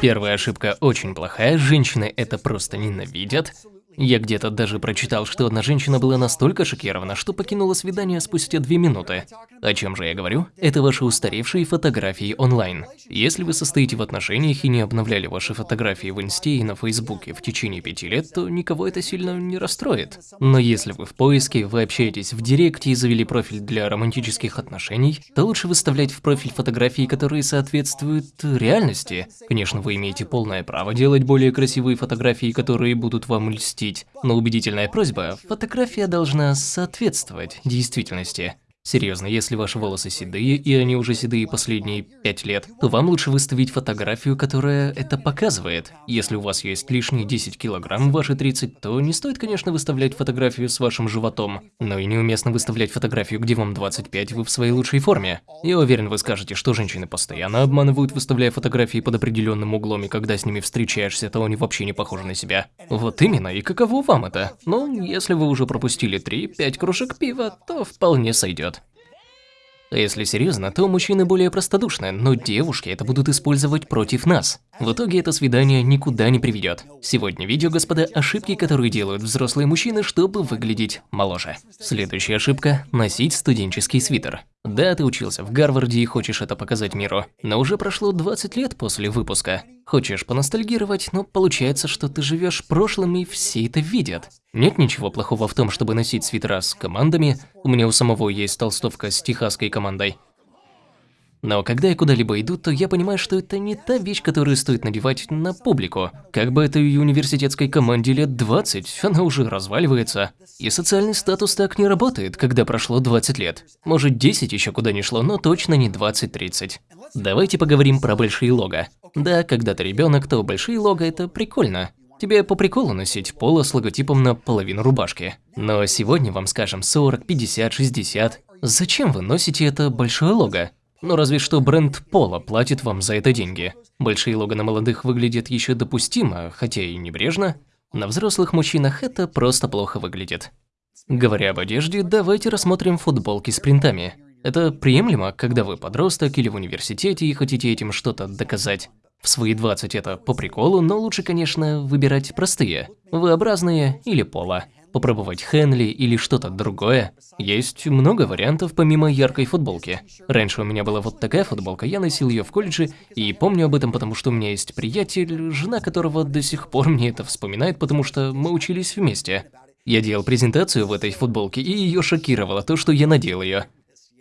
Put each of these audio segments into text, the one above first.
Первая ошибка очень плохая, женщины это просто ненавидят. Я где-то даже прочитал, что одна женщина была настолько шокирована, что покинула свидание спустя две минуты. О чем же я говорю? Это ваши устаревшие фотографии онлайн. Если вы состоите в отношениях и не обновляли ваши фотографии в инсте и на фейсбуке в течение пяти лет, то никого это сильно не расстроит. Но если вы в поиске, вы общаетесь в директе и завели профиль для романтических отношений, то лучше выставлять в профиль фотографии, которые соответствуют реальности. Конечно, вы имеете полное право делать более красивые фотографии, которые будут вам льстить пошутить, но убедительная просьба – фотография должна соответствовать действительности. Серьезно, если ваши волосы седые, и они уже седые последние 5 лет, то вам лучше выставить фотографию, которая это показывает. Если у вас есть лишние 10 килограмм, ваши 30, то не стоит, конечно, выставлять фотографию с вашим животом. Но и неуместно выставлять фотографию, где вам 25, вы в своей лучшей форме. Я уверен, вы скажете, что женщины постоянно обманывают, выставляя фотографии под определенным углом, и когда с ними встречаешься, то они вообще не похожи на себя. Вот именно, и каково вам это? Ну, если вы уже пропустили 3-5 кружек пива, то вполне сойдет. Если серьезно, то мужчины более простодушны, но девушки это будут использовать против нас. В итоге это свидание никуда не приведет. Сегодня видео, господа, ошибки, которые делают взрослые мужчины, чтобы выглядеть моложе. Следующая ошибка – носить студенческий свитер. Да, ты учился в Гарварде и хочешь это показать миру, но уже прошло 20 лет после выпуска. Хочешь поностальгировать, но получается, что ты живешь прошлым и все это видят. Нет ничего плохого в том, чтобы носить свитера с командами, у меня у самого есть толстовка с техасской командой. Но когда я куда-либо иду, то я понимаю, что это не та вещь, которую стоит надевать на публику. Как бы этой университетской команде лет 20, она уже разваливается. И социальный статус так не работает, когда прошло 20 лет. Может 10 еще куда не шло, но точно не 20-30. Давайте поговорим про большие лого. Да, когда ты ребенок, то большие лого это прикольно. Тебе по приколу носить поло с логотипом на половину рубашки. Но сегодня вам скажем 40, 50, 60. Зачем вы носите это большое лого? Ну разве что бренд Пола платит вам за это деньги. Большие лого молодых выглядят еще допустимо, хотя и небрежно. На взрослых мужчинах это просто плохо выглядит. Говоря об одежде, давайте рассмотрим футболки с принтами. Это приемлемо, когда вы подросток или в университете и хотите этим что-то доказать. В свои 20 это по приколу, но лучше, конечно, выбирать простые, V-образные или пола попробовать Хенли или что-то другое. Есть много вариантов помимо яркой футболки. Раньше у меня была вот такая футболка, я носил ее в колледже и помню об этом, потому что у меня есть приятель, жена которого до сих пор мне это вспоминает, потому что мы учились вместе. Я делал презентацию в этой футболке, и ее шокировало то, что я надел ее.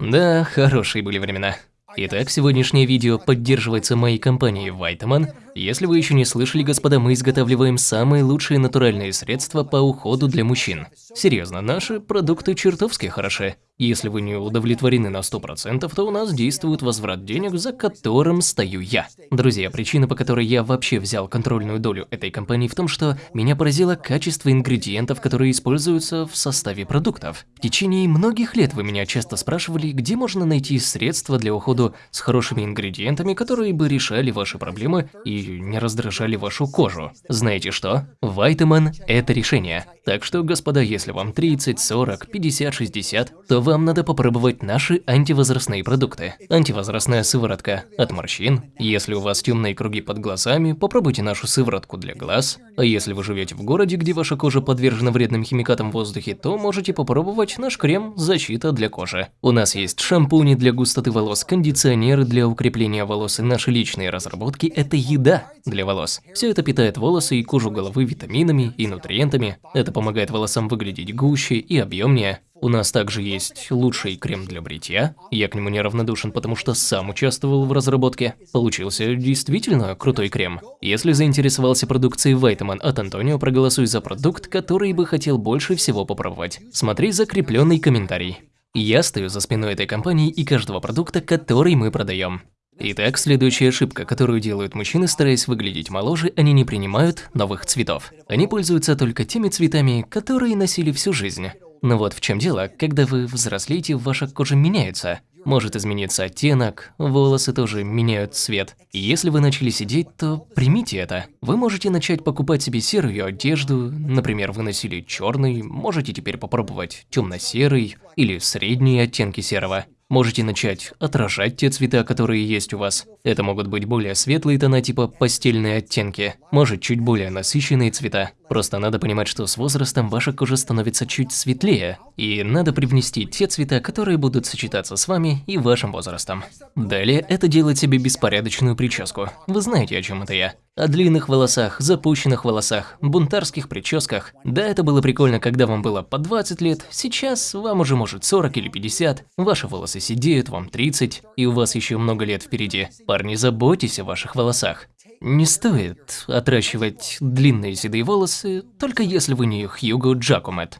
Да, хорошие были времена. Итак, сегодняшнее видео поддерживается моей компанией Vitamin. Если вы еще не слышали, господа, мы изготавливаем самые лучшие натуральные средства по уходу для мужчин. Серьезно, наши продукты чертовски хороши. Если вы не удовлетворены на 100%, то у нас действует возврат денег, за которым стою я. Друзья, причина, по которой я вообще взял контрольную долю этой компании в том, что меня поразило качество ингредиентов, которые используются в составе продуктов. В течение многих лет вы меня часто спрашивали, где можно найти средства для ухода с хорошими ингредиентами, которые бы решали ваши проблемы и не раздражали вашу кожу. Знаете что? Вайтаман – это решение. Так что, господа, если вам 30, 40, 50, 60, то вам надо попробовать наши антивозрастные продукты. Антивозрастная сыворотка от морщин. Если у вас темные круги под глазами, попробуйте нашу сыворотку для глаз. А если вы живете в городе, где ваша кожа подвержена вредным химикатам в воздухе, то можете попробовать наш крем «Защита для кожи». У нас есть шампуни для густоты волос, кондиционеры для укрепления волос и наши личные разработки – это еда для волос. Все это питает волосы и кожу головы витаминами и нутриентами. Это помогает волосам выглядеть гуще и объемнее. У нас также есть лучший крем для бритья. Я к нему неравнодушен, потому что сам участвовал в разработке. Получился действительно крутой крем. Если заинтересовался продукцией Vitamin от Антонио, проголосуй за продукт, который бы хотел больше всего попробовать. Смотри закрепленный комментарий. Я стою за спиной этой компании и каждого продукта, который мы продаем. Итак, следующая ошибка, которую делают мужчины, стараясь выглядеть моложе, они не принимают новых цветов. Они пользуются только теми цветами, которые носили всю жизнь. Но вот в чем дело, когда вы взрослеете, ваша кожа меняется. Может измениться оттенок, волосы тоже меняют цвет. И если вы начали сидеть, то примите это. Вы можете начать покупать себе серую одежду, например, вы носили черный, можете теперь попробовать темно-серый или средние оттенки серого. Можете начать отражать те цвета, которые есть у вас. Это могут быть более светлые тона типа постельные оттенки, может чуть более насыщенные цвета. Просто надо понимать, что с возрастом ваша кожа становится чуть светлее, и надо привнести те цвета, которые будут сочетаться с вами и вашим возрастом. Далее это делать себе беспорядочную прическу. Вы знаете, о чем это я. О длинных волосах, запущенных волосах, бунтарских прическах. Да, это было прикольно, когда вам было по 20 лет, сейчас вам уже может 40 или 50, ваши волосы сидеют, вам 30, и у вас еще много лет впереди. Парни, заботьтесь о ваших волосах. Не стоит отращивать длинные седые волосы, только если вы не Хьюго Джакомет.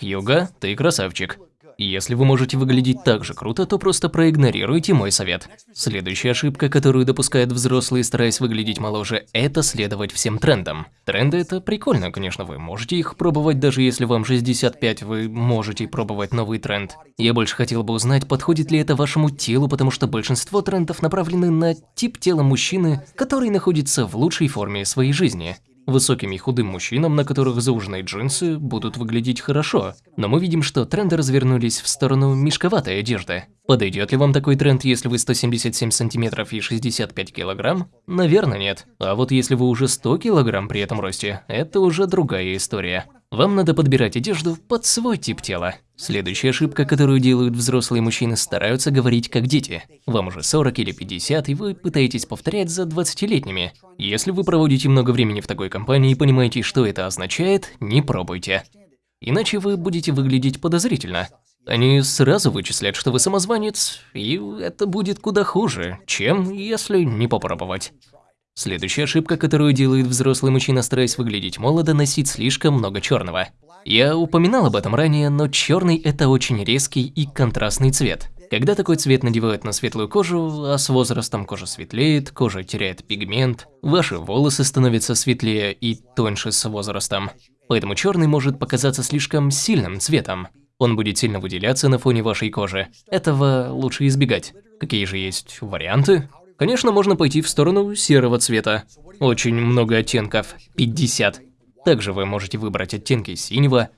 Хьюго, ты красавчик. Если вы можете выглядеть так же круто, то просто проигнорируйте мой совет. Следующая ошибка, которую допускают взрослые, стараясь выглядеть моложе, это следовать всем трендам. Тренды это прикольно, конечно, вы можете их пробовать, даже если вам 65, вы можете пробовать новый тренд. Я больше хотел бы узнать, подходит ли это вашему телу, потому что большинство трендов направлены на тип тела мужчины, который находится в лучшей форме своей жизни. Высоким и худым мужчинам, на которых зауженные джинсы, будут выглядеть хорошо. Но мы видим, что тренды развернулись в сторону мешковатой одежды. Подойдет ли вам такой тренд, если вы 177 сантиметров и 65 килограмм? Наверное, нет. А вот если вы уже 100 килограмм при этом росте, это уже другая история. Вам надо подбирать одежду под свой тип тела. Следующая ошибка, которую делают взрослые мужчины, стараются говорить как дети. Вам уже 40 или 50, и вы пытаетесь повторять за 20-летними. Если вы проводите много времени в такой компании и понимаете, что это означает, не пробуйте. Иначе вы будете выглядеть подозрительно. Они сразу вычислят, что вы самозванец, и это будет куда хуже, чем если не попробовать. Следующая ошибка, которую делает взрослый мужчина, стараясь выглядеть молодо, носить слишком много черного. Я упоминал об этом ранее, но черный это очень резкий и контрастный цвет. Когда такой цвет надевают на светлую кожу, а с возрастом кожа светлеет, кожа теряет пигмент, ваши волосы становятся светлее и тоньше с возрастом. Поэтому черный может показаться слишком сильным цветом. Он будет сильно выделяться на фоне вашей кожи. Этого лучше избегать. Какие же есть варианты? Конечно, можно пойти в сторону серого цвета. Очень много оттенков, 50. Также вы можете выбрать оттенки синего.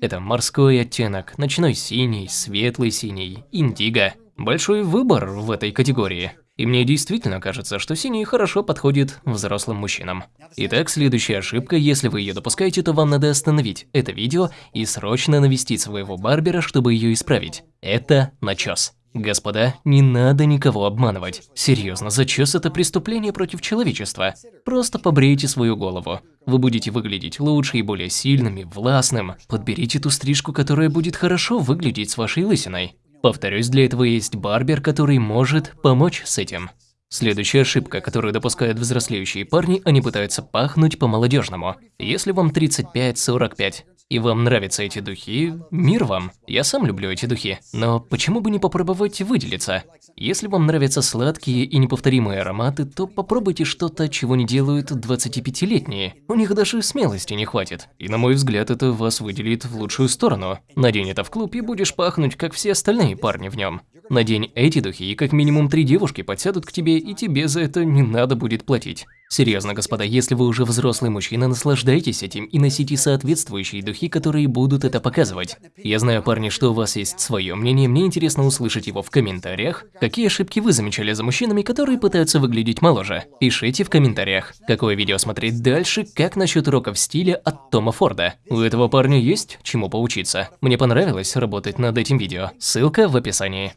Это морской оттенок, ночной синий, светлый синий, индиго. Большой выбор в этой категории. И мне действительно кажется, что синий хорошо подходит взрослым мужчинам. Итак, следующая ошибка, если вы ее допускаете, то вам надо остановить это видео и срочно навестить своего барбера, чтобы ее исправить. Это начес. Господа, не надо никого обманывать. Серьезно, зачес это преступление против человечества. Просто побрейте свою голову. Вы будете выглядеть лучше и более сильным и властным. Подберите ту стрижку, которая будет хорошо выглядеть с вашей лысиной. Повторюсь, для этого есть барбер, который может помочь с этим. Следующая ошибка, которую допускают взрослеющие парни, они пытаются пахнуть по-молодежному. Если вам 35-45, и вам нравятся эти духи, мир вам. Я сам люблю эти духи. Но почему бы не попробовать выделиться? Если вам нравятся сладкие и неповторимые ароматы, то попробуйте что-то, чего не делают 25-летние. У них даже смелости не хватит. И на мой взгляд, это вас выделит в лучшую сторону. Надень это в клуб и будешь пахнуть, как все остальные парни в нем. Надень эти духи, и как минимум три девушки подсядут к тебе, и тебе за это не надо будет платить. Серьезно, господа, если вы уже взрослый мужчина, наслаждайтесь этим и носите соответствующие духи, которые будут это показывать. Я знаю, парни, что у вас есть свое мнение, мне интересно услышать его в комментариях. Какие ошибки вы замечали за мужчинами, которые пытаются выглядеть моложе? Пишите в комментариях. Какое видео смотреть дальше, как насчет уроков стиля от Тома Форда? У этого парня есть чему поучиться. Мне понравилось работать над этим видео. Ссылка в описании.